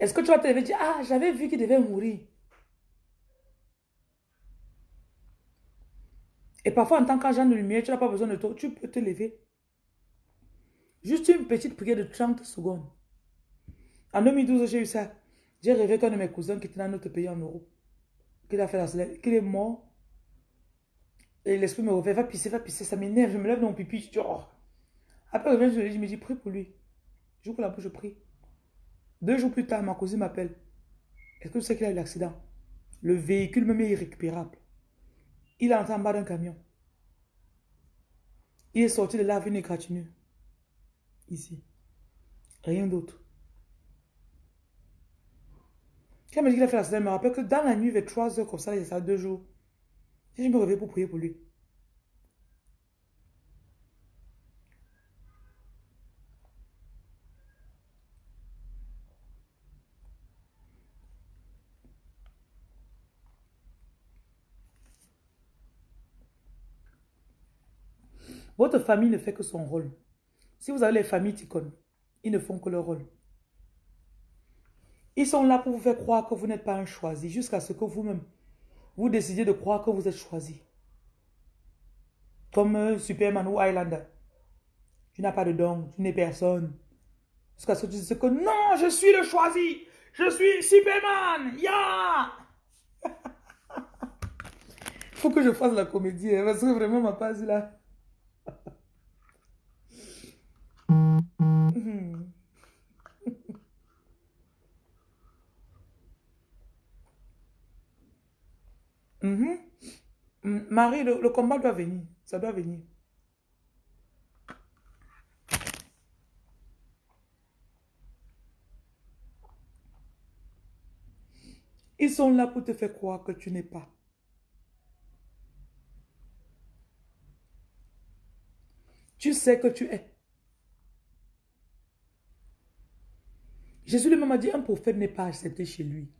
Est-ce que tu vas te lever dire, ah, j'avais vu qu'il devait mourir. Et parfois, en tant qu'agent de lumière, tu n'as pas besoin de toi. Tu peux te lever. Juste une petite prière de 30 secondes. En 2012, j'ai eu ça. J'ai rêvé qu'un de mes cousins qui était dans notre pays en Europe, qu'il fait la qu'il est mort. Et l'esprit me refait, va pisser, va pisser, ça m'énerve, je me lève dans mon pipi, je dis, oh. Après, je je me dis, prie pour lui. Je que la bouche, je prie. Deux jours plus tard, ma cousine m'appelle. Est-ce que tu sais qu'il a eu l'accident? Le véhicule même est irrécupérable. Il est entré en bas d'un camion. Il est sorti de une égratignure. Ici. Rien d'autre. Quand il m'a dit qu'il a fait l'accident, il me rappelle que dans la nuit, vers 3 heures comme ça, il y a ça deux jours. Je me réveille pour prier pour lui. Votre famille ne fait que son rôle. Si vous avez les familles Ticon, ils ne font que leur rôle. Ils sont là pour vous faire croire que vous n'êtes pas un choisi, jusqu'à ce que vous-même, vous décidiez de croire que vous êtes choisi. Comme euh, Superman ou Highlander. Tu n'as pas de don, tu n'es personne. Jusqu'à ce que tu dises que non, je suis le choisi. Je suis Superman. Il faut que je fasse la comédie, hein, parce que vraiment ma page là. Mhm. Marie, le, combat doit venir. Ça doit venir. Ils sont là pour te faire croire que tu n'es pas. Tu sais que tu es. Jésus lui-même a dit, un prophète n'est pas accepté chez lui.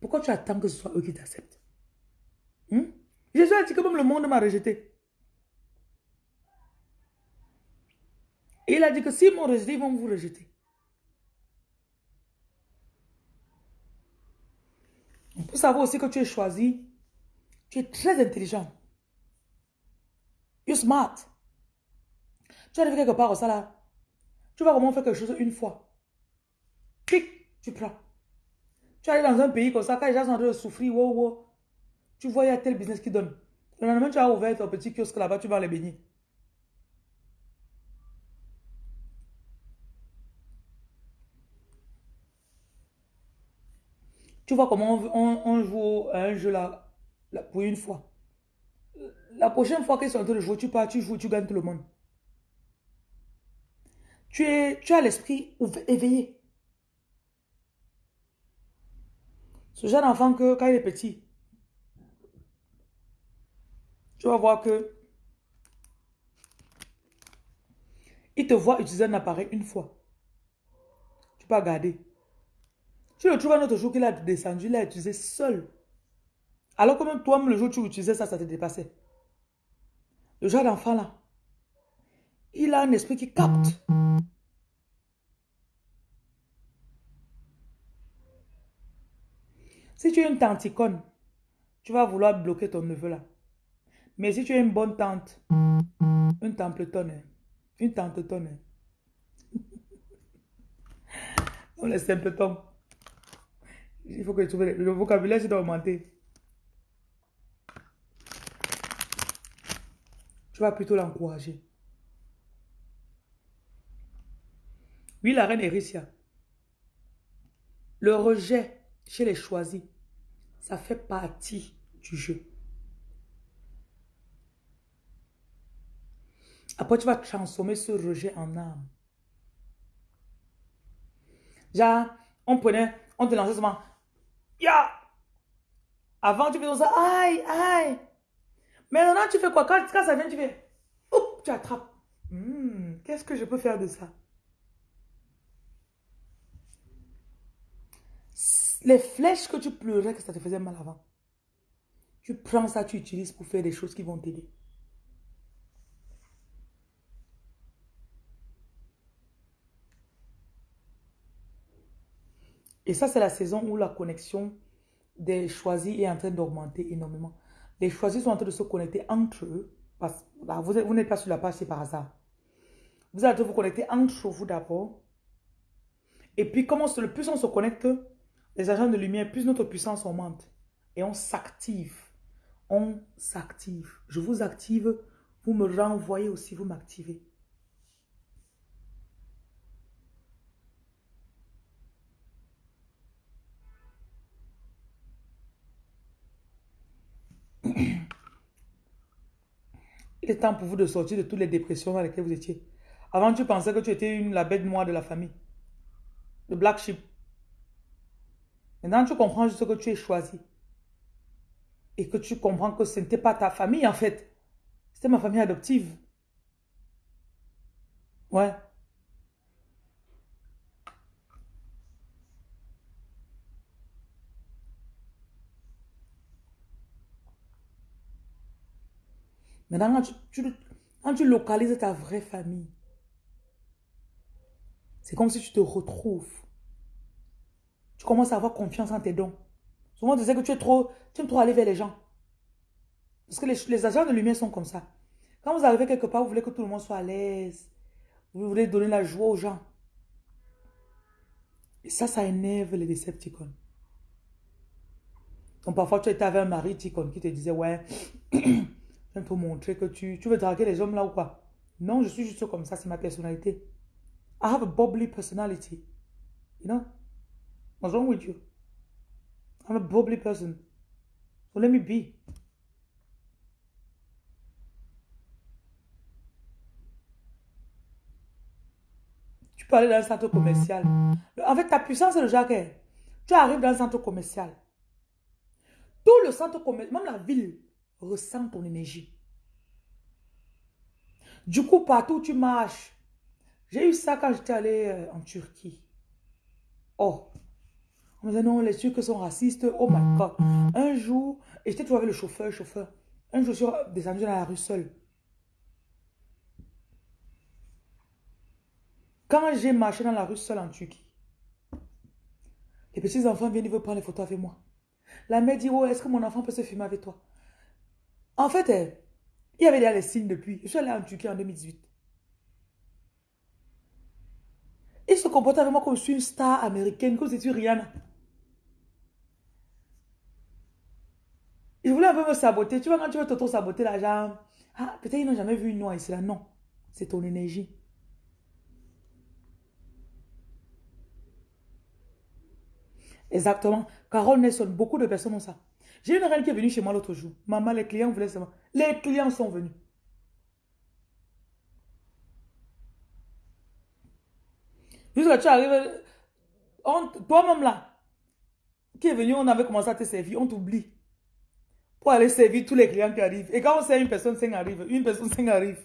Pourquoi tu attends que ce soit eux qui t'acceptent? Jésus a dit que même le monde m'a rejeté. Et il a dit que s'ils m'ont rejeté, ils vont vous rejeter. On peut savoir aussi que tu es choisi. Tu es très intelligent. You're smart. Tu arrives quelque part au là. Tu vas comment faire quelque chose une fois. Pic, tu prends. Tu arrives dans un pays comme ça, quand les gens sont en train de souffrir, wow, wow. Tu vois, il y a tel business qui donne. Le lendemain, tu as ouvert ton petit kiosque là-bas, tu vas les bénir. Tu vois comment on, joue à un jeu là, pour une fois. La prochaine fois qu'ils sont en train de jouer, tu pars, tu joues, tu gagnes tout le monde. Tu, es, tu as l'esprit éveillé. Ce jeune enfant que quand il est petit, tu vas voir que il te voit utiliser un appareil une fois. Tu peux garder. Tu le trouves un autre jour qu'il a descendu, il l'a utilisé seul. Alors que même toi, le jour où tu utilisais ça, ça te dépassait. Le genre d'enfant là, il a un esprit qui capte. Si tu es une tanticone, tu vas vouloir bloquer ton neveu là. Mais si tu es une bonne tante, une templetonne, une tante tonne. On est simpletons. Il faut que tu trouves le vocabulaire, doit augmenter. Tu vas plutôt l'encourager. Oui, la reine Ericia. Le rejet chez les choisis, ça fait partie du jeu. Après, tu vas transformer ce rejet en âme. Genre, on prenait, on te lançait souvent, ya! Avant, tu faisais ça, aïe, aïe. Maintenant, tu fais quoi? Quand, ça vient, tu fais, oups, tu attrapes. Hmm, qu'est-ce que je peux faire de ça? Les flèches que tu pleurais, que ça te faisait mal avant. Tu prends ça, tu utilises pour faire des choses qui vont t'aider. Et ça, c'est la saison où la connexion des choisis est en train d'augmenter énormément. Les choisis sont en train de se connecter entre eux. Parce, vous, vous n'êtes pas sur la page, c'est par hasard. Vous allez vous connecter entre vous d'abord. Et puis, le plus on se connecte, les agents de lumière, plus notre puissance augmente. Et on s'active. On s'active. Je vous active, vous me renvoyez aussi, vous m'activez. Il est temps pour vous de sortir de toutes les dépressions dans lesquelles vous étiez. Avant, tu pensais que tu étais une, la bête noire de la famille. Le black sheep. Maintenant, tu comprends juste que tu es choisi. Et que tu comprends que ce n'était pas ta famille, en fait. C'était ma famille adoptive. Ouais. Maintenant, quand tu, localises ta vraie famille, c'est comme si tu te retrouves. Tu commences à avoir confiance en tes dons. Souvent, on disait que tu es trop, tu aimes trop aller vers les gens. Parce que les, agents de lumière sont comme ça. Quand vous arrivez quelque part, vous voulez que tout le monde soit à l'aise. Vous voulez donner la joie aux gens. Et ça, ça énerve les Decepticons. Donc parfois, tu étais avec un mari Ticon qui te disait, ouais, pour montrer que tu, tu veux draguer les hommes là ou quoi. Non, je suis juste comme ça, c'est ma personnalité. I have a bubbly personality. You know? What's wrong with you? I'm a bubbly person. So let me be. Tu peux aller dans un centre commercial. En fait, ta puissance, c'est le jacquet. Tu arrives dans un centre commercial. Tout le centre commercial, même la ville, ressent ton énergie. Du coup, partout où tu marches, j'ai eu ça quand j'étais allé euh, en Turquie. Oh, on me disait non, les Turcs sont racistes. Oh my God. Un jour, j'étais trouvé le chauffeur, chauffeur. Un jour, je suis descendu dans la rue seule. Quand j'ai marché dans la rue seule en Turquie, les petits enfants viennent, ils veulent prendre les photos avec moi. La mère dit, oh, est-ce que mon enfant peut se filmer avec toi? En fait, eh, il y avait déjà les signes depuis. Je suis allé en Turquie en 2018. Il se comportait avec moi comme je suis une star américaine, comme si tu Rihanna. Il voulait un peu me saboter. Tu vois, quand tu veux t'auto-saboter la jambe, ah, peut-être ils n'ont jamais vu une noix ici là. Non, c'est ton énergie. Exactement. Carole Nelson, beaucoup de personnes ont ça. J'ai une reine qui est venue chez moi l'autre jour. Maman, les clients voulaient savoir. Les clients sont venus. Jusqu'à tu arrives, toi-même là, qui est venu, on avait commencé à te servir, on t'oublie. Pour aller servir tous les clients qui arrivent. Et quand on sert une personne, cinq arrive. Une personne, cinq arrive.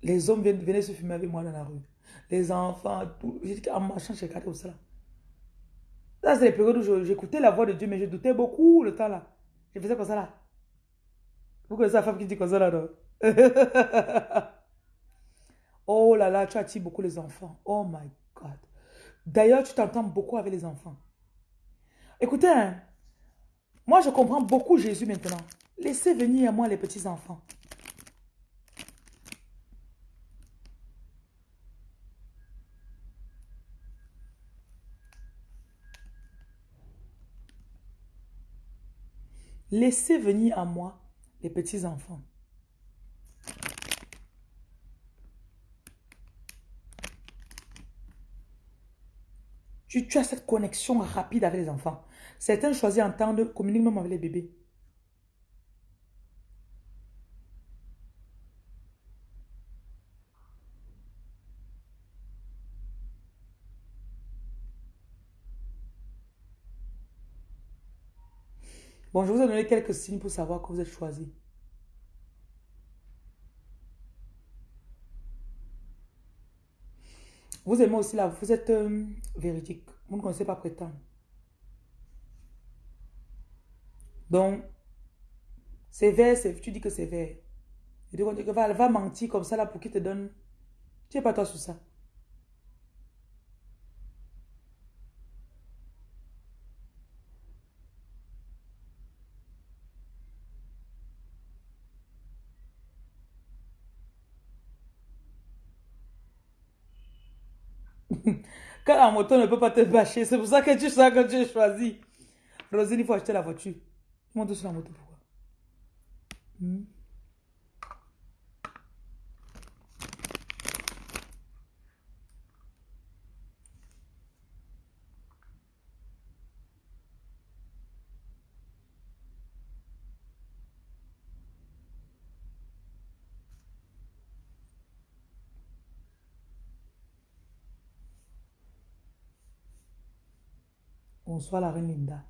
Les hommes venaient se fumer avec moi dans la rue les enfants, tout. En marchant, j'ai regardé ça. Ça, c'est les périodes où j'écoutais la voix de Dieu, mais je doutais beaucoup le temps là. Je faisais comme ça là. Vous connaissez la femme qui dit comme ça là, non? oh là là, tu attires beaucoup les enfants. Oh my God. D'ailleurs, tu t'entends beaucoup avec les enfants. Écoutez, hein, moi je comprends beaucoup Jésus maintenant. Laissez venir à moi les petits-enfants. Laissez venir à moi les petits-enfants. Tu, as cette connexion rapide avec les enfants. Certains choisissent d'entendre, communiquer même avec les bébés. Bon, je vous ai donné quelques signes pour savoir que vous êtes choisi. Vous aimez aussi là, vous êtes euh, véridique. Vous ne connaissez pas prétendre. Donc, c'est vrai, tu dis que c'est vrai. Et tu dis que va, va mentir comme ça là pour qu'il te donne. Tu n'es pas toi sur ça. Quand la moto ne peut pas te bâcher, c'est pour ça que tu sens que tu es choisi. Rosine, il faut acheter la voiture. Monte sur la moto, pourquoi? Hmm? Bonsoir la reine Linda.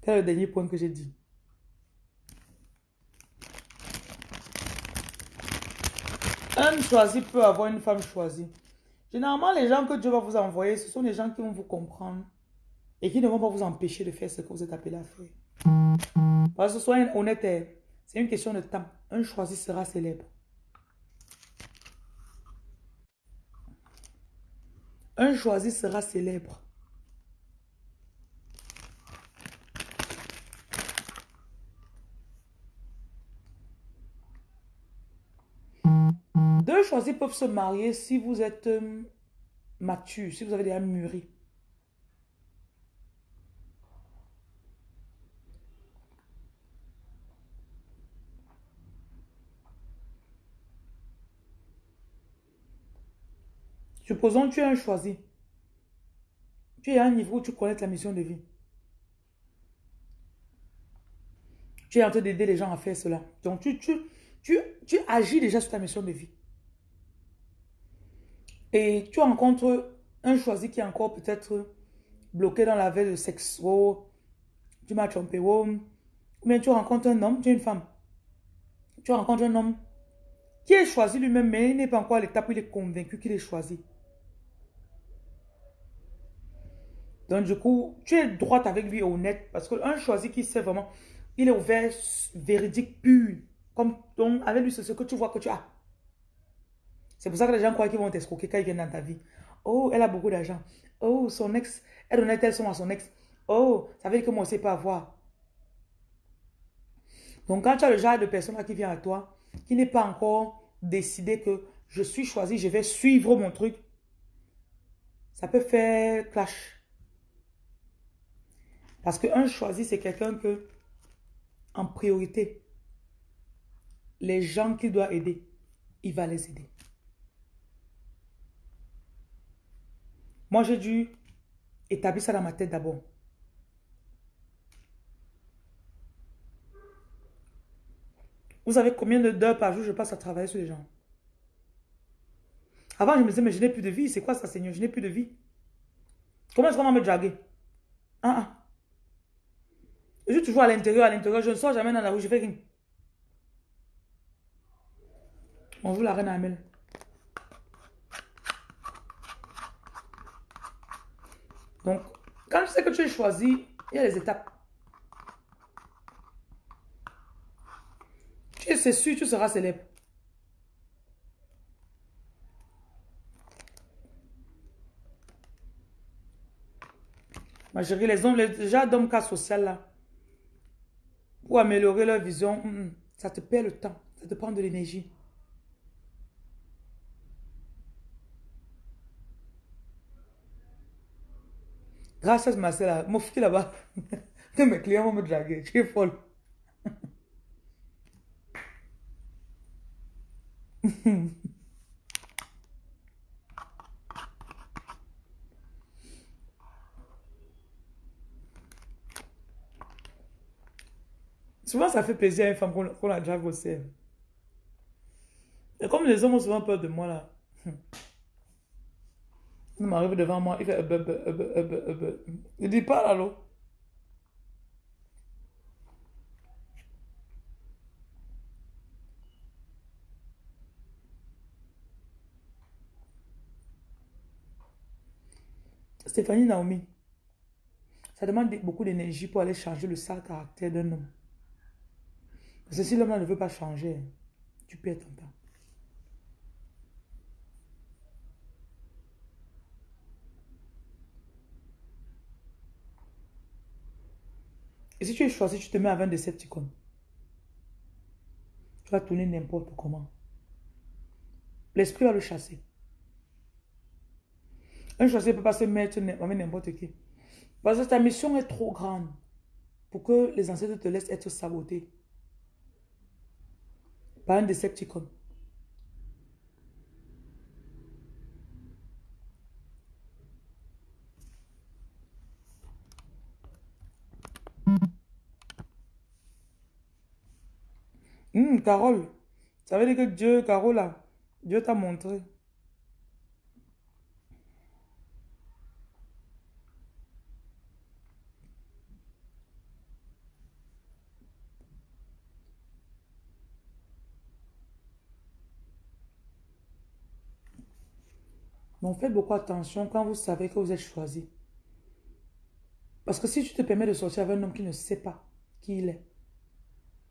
Quel est le dernier point que j'ai dit? Un choisi peut avoir une femme choisie. Généralement, les gens que Dieu va vous envoyer, ce sont les gens qui vont vous comprendre et qui ne vont pas vous empêcher de faire ce que vous êtes appelé à faire. Parce que soyez honnête, c'est une question de temps. Un choisi sera célèbre. Un choisi sera célèbre. Deux choisis peuvent se marier si vous êtes euh, mature, si vous avez déjà mûri. Supposons que tu es un choisi. Tu es à un niveau où tu connais la mission de vie. Tu es en train d'aider les gens à faire cela. Donc, tu, tu, tu, tu agis déjà sur ta mission de vie. Et tu rencontres un choisi qui est encore peut-être bloqué dans la veille de sexe. Oh, tu m'as trompé. Oh. Ou bien tu rencontres un homme, tu es une femme. Tu rencontres un homme qui est choisi lui-même, mais il n'est pas encore à l'étape où il est convaincu qu'il est choisi. Donc, du coup, tu es droite avec lui, honnête, parce qu'un choisi qui sait vraiment, il est ouvert, véridique, pur. Comme, donc, avec lui, c'est ce que tu vois que tu as. C'est pour ça que les gens croient qu'ils vont t'escroquer quand ils viennent dans ta vie. Oh, elle a beaucoup d'argent. Oh, son ex, elle donnait tel son à son ex. Oh, ça veut dire que moi, je ne sais pas avoir. Donc, quand tu as le genre de personne qui vient à toi, qui n'est pas encore décidé que je suis choisi, je vais suivre mon truc, ça peut faire clash. Parce qu'un choisi, c'est quelqu'un que, en priorité, les gens qu'il doit aider, il va les aider. Moi, j'ai dû établir ça dans ma tête d'abord. Vous savez combien d'heures par jour je passe à travailler sur les gens? Avant, je me disais, mais je n'ai plus de vie. C'est quoi ça, Seigneur? Je n'ai plus de vie. Comment est-ce qu'on va me draguer? Ah, ah. Je suis toujours à l'intérieur, à l'intérieur. Je ne sors jamais dans la rue, je fais rien. Bonjour la reine Amel. Donc, quand tu sais que tu es choisi, il y a les étapes. c'est sûr, tu seras célèbre. Ma chérie, les hommes, les gens d'hommes cas social là, pour améliorer leur vision, mm, mm, ça te perd le temps, ça te prend de l'énergie. Grâce à ce là, mon fils là-bas, mes clients vont me draguer, tu es folle. Souvent, ça fait plaisir à une femme qu'on la drague. Et comme les hommes ont souvent peur de moi, là. Il m'arrive devant moi, il fait... Il dit pas, allô. Stéphanie Naomi, ça demande beaucoup d'énergie pour aller changer le sale caractère d'un homme. Parce que si l'homme ne veut pas changer, tu perds ton temps. Et si tu es choisi, tu te mets à 20 Decepticons. Tu vas tourner n'importe comment. L'esprit va le chasser. Un choisi ne peut pas se mettre n'importe qui. Parce que ta mission est trop grande pour que les ancêtres te laissent être sabotés par un Decepticon. Hum, Carole, ça veut dire que Dieu, Carole, Dieu t'a montré. Donc faites beaucoup attention quand vous savez que vous êtes choisi. Parce que si tu te permets de sortir avec un homme qui ne sait pas qui il est,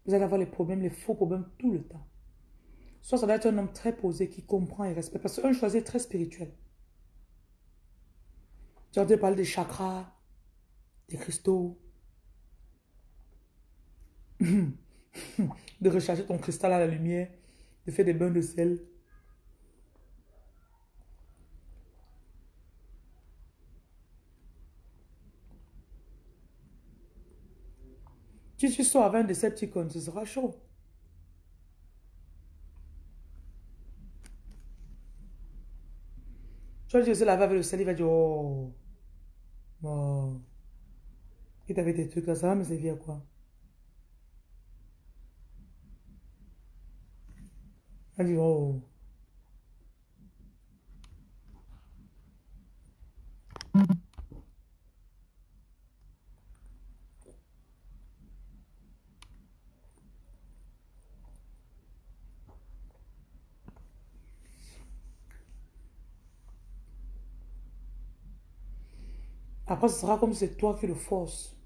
vous allez avoir les problèmes, les faux problèmes tout le temps. Soit ça doit être un homme très posé qui comprend et respecte. Parce qu'un choisi est très spirituel. Tu as parler des chakras, des cristaux, de recharger ton cristal à la lumière, de faire des bains de sel. Si tu sors avec un Decepticon, ce sera chaud. Tu vas dire, laver avec le sel, il va dire, oh, bon, et t'avais des trucs là, ça va me servir quoi? Va dire, oh. Après, ce sera comme c'est toi qui le force.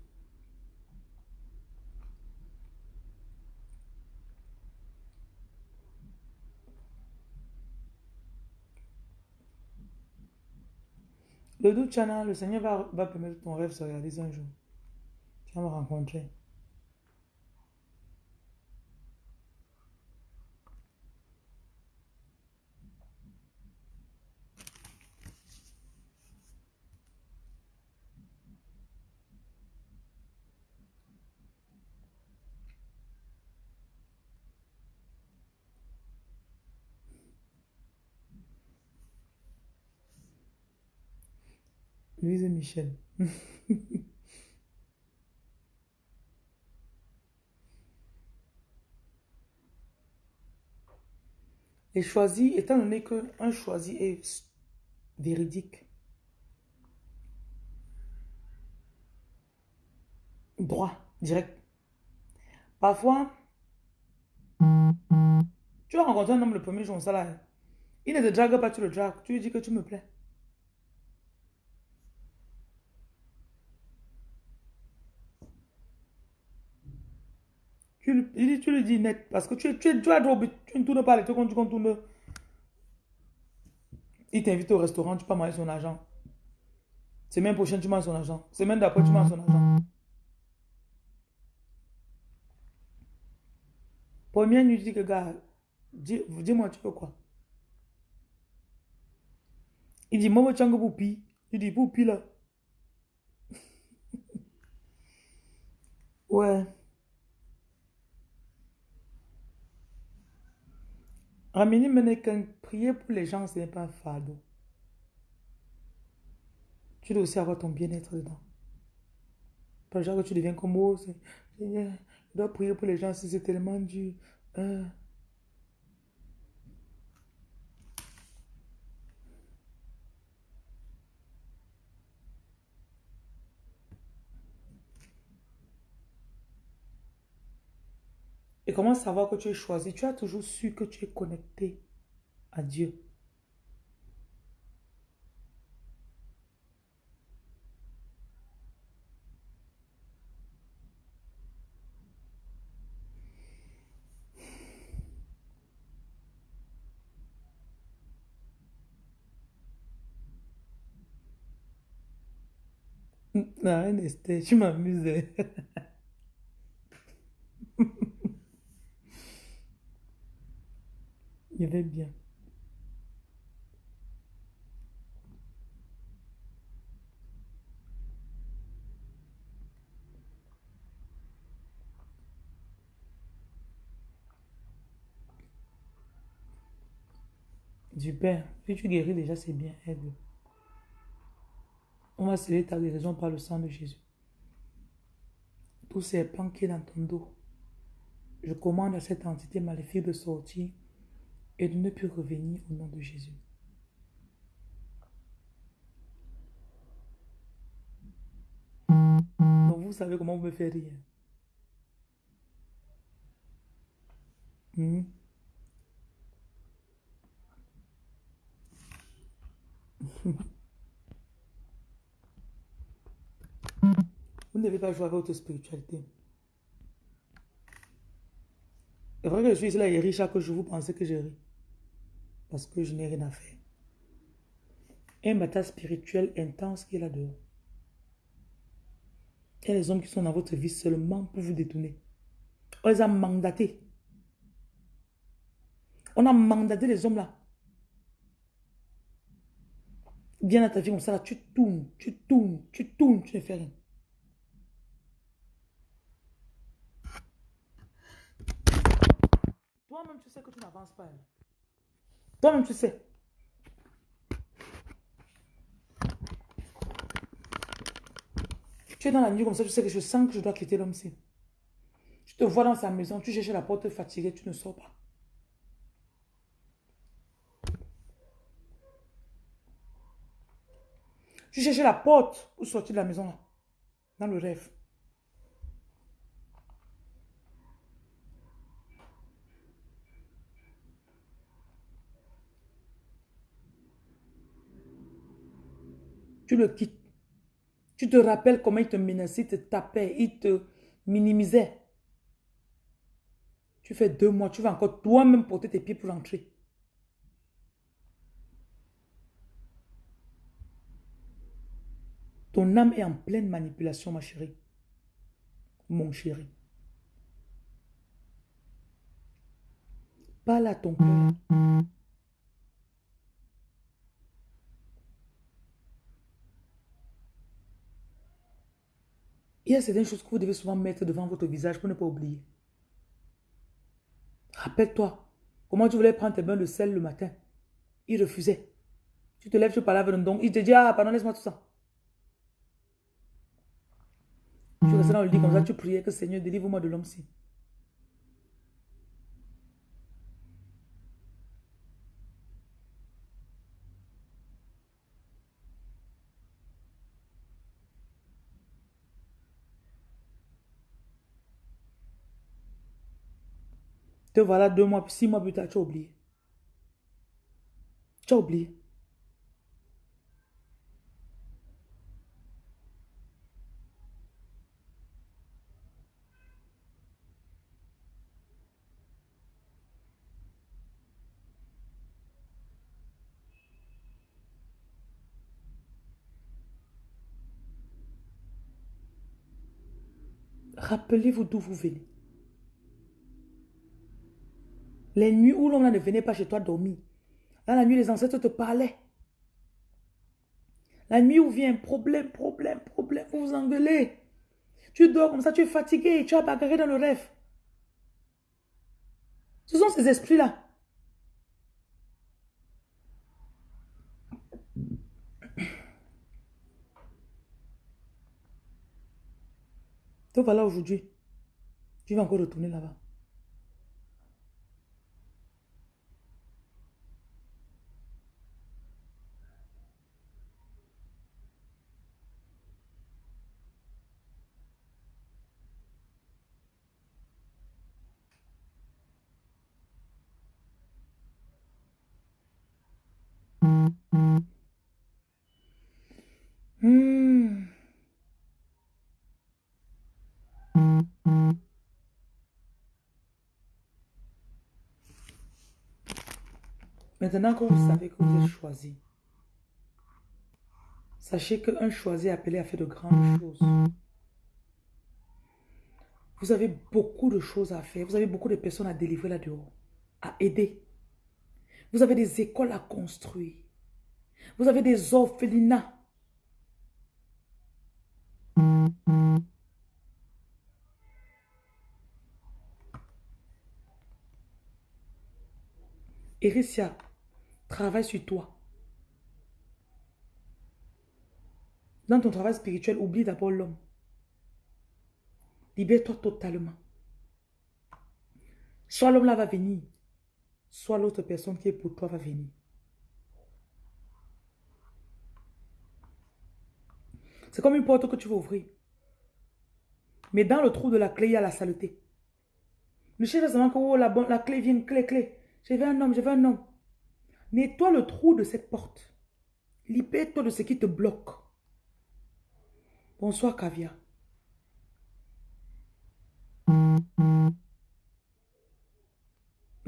Le doute, Chana, le Seigneur va, va permettre ton rêve se réaliser un jour. Tu vas me rencontrer. Louise Michel. Et choisi, étant donné qu'un choisi est véridique, droit, direct. Parfois, tu vas rencontrer un homme le premier jour, ça là. Il ne te drague pas, tu le dragues. Tu lui dis que tu me plais. Tu, il dit, tu le dis net. Parce que tu, tu, tu, as trop- tu ne tournes pas les trucs quand tu contournes. Il t'invite au restaurant, tu peux manger son argent. Semaine prochaine, tu manges son argent. Semaine d'après, tu manges son argent. Première nuit, tu dis que, gars, dis- dis-moi, tu veux quoi? Il dit, moi, tu as un poupi. Tu dis, poupi là. Ouais. Ramini Meneken, prier pour les gens, ce n'est pas un fardeau. Tu dois aussi avoir ton bien-être dedans. Genre que tu deviens comme oh, je dois prier pour les gens si c'est tellement dur. Euh, Et comment savoir que tu es choisi? Tu as toujours su que tu es connecté à Dieu. Non, Esther, tu m'amuses. Il va bien. Super. Si tu guéris déjà, c'est bien. Aide. On va sceller ta guérison par le sang de Jésus. Tout serpent qui est dans ton dos, je commande à cette entité maléfique de sortir et de ne plus revenir au nom de Jésus. Donc vous savez comment vous me faites rire. Hmm? Vous ne devez pas jouer avec votre spiritualité. Vrai que je suis là et ris chaque jour, vous pensez que je ris. Parce que je n'ai rien à faire. Un bataille spirituel intense qui est là dehors. Il y a des hommes qui sont dans votre vie seulement pour vous détourner. On les a mandatés. On a mandaté les hommes là. Viens dans ta vie comme ça, là, tu tournes, tu tournes, tu tournes, tu ne fais rien. Toi-même, tu sais que tu n'avances pas. hein. Toi-même, tu sais. Tu es dans la nuit comme ça, tu sais que je sens que je dois quitter l'homme-ci. Tu te vois dans sa maison, tu cherches la porte fatiguée, tu ne sors pas. Tu cherches la porte pour sortir de la maison là, dans le rêve. Tu le quittes. Tu te rappelles comment il te menaçait, te tapait, il te minimisait. Tu fais deux mois, tu vas encore toi-même porter tes pieds pour rentrer. Ton âme est en pleine manipulation, ma chérie. Mon chéri. Parle à ton cœur. Il y a certaines choses que vous devez souvent mettre devant votre visage pour ne pas oublier. Rappelle-toi, comment tu voulais prendre tes bains de sel le matin? Il refusait. Tu te lèves, tu parles avec le don. Il te dit, ah, pardon, laisse-moi tout ça. Tu restais dans le lit comme ça, tu priais que Seigneur, délivre-moi de l'homme-ci. Te voilà deux mois, six mois plus tard, tu as oublié. Tu as oublié. Rappelez-vous d'où vous venez. Les nuits où l'on ne venait pas chez toi dormir. Dans la nuit, les ancêtres te parlaient. La nuit où vient problème, problème, problème, vous vous engueulez. Tu dors comme ça, tu es fatigué, tu as bagarré dans le rêve. Ce sont ces esprits-là. Donc voilà aujourd'hui. Tu vas encore retourner là-bas. Hmm. Maintenant que vous savez que vous êtes choisi, sachez qu'un choisi appelé à faire de grandes choses. Vous avez beaucoup de choses à faire. Vous avez beaucoup de personnes à délivrer là-dehors, à aider. Vous avez des écoles à construire. Vous avez des orphelinats. Ericia, travaille sur toi. Dans ton travail spirituel, oublie d'abord l'homme. Libère-toi totalement. Soit l'homme là va venir, soit l'autre personne qui est pour toi va venir. C'est comme une porte que tu veux ouvrir. Mais dans le trou de la clé, il y a la saleté. Ne cherche seulement que oh, la, la clé vient, clé, clé. Je veux un homme, je veux un homme. Nettoie le trou de cette porte. Libère-toi de ce qui te bloque. Bonsoir, Kavia.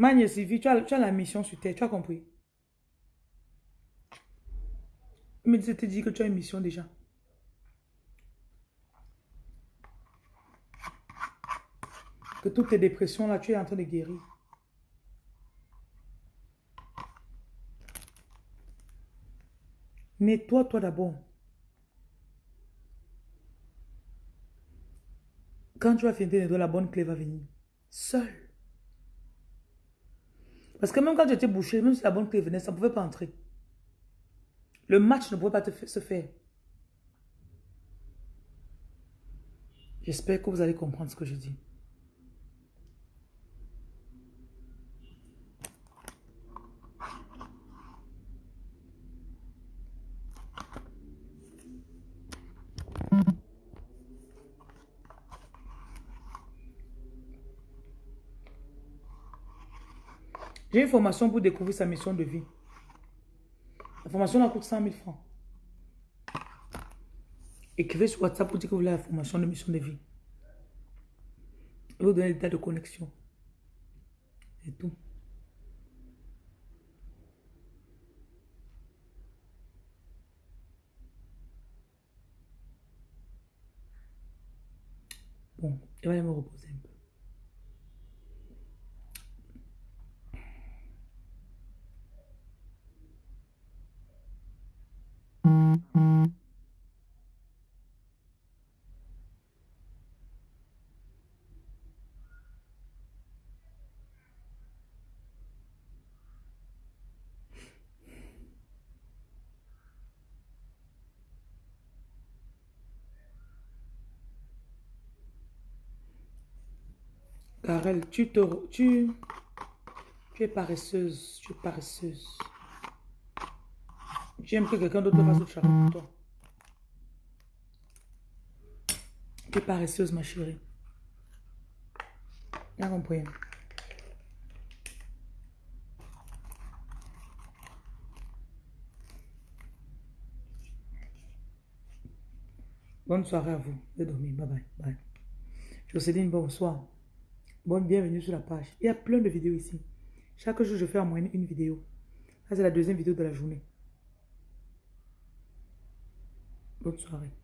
Magne Sylvie, tu as, tu as la mission sur terre, tu as compris? Mais je te dis que tu as une mission déjà. Que toutes tes dépressions là, tu es en train de guérir. Nettoie-toi d'abord. Quand tu vas finir de la bonne clé va venir. Seul. Parce que même quand tu étais bouché, même si la bonne clé venait, ça ne pouvait pas entrer. Le match ne pouvait pas se faire. J'espère que vous allez comprendre ce que je dis. J'ai une formation pour découvrir sa mission de vie. La formation la coûte 100 000 francs. Écrivez sur WhatsApp pour dire que vous voulez la formation de mission de vie. Vous donner des tas de connexion. C'est tout. Bon, je vais aller me reposer un peu. Karel, tu, te, tu, tu es paresseuse, tu es paresseuse. Tu aimes que quelqu'un d'autre fasse le travail pour toi. Tu es paresseuse, ma chérie. Bien compris. Bonne soirée à vous. De dormir. Bye bye. Bye. Jocelyne, bonsoir. Bonne bienvenue sur la page. Il y a plein de vidéos ici. Chaque jour, je fais en moyenne une vidéo. Ça, c'est la deuxième vidéo de la journée. Bonne soirée.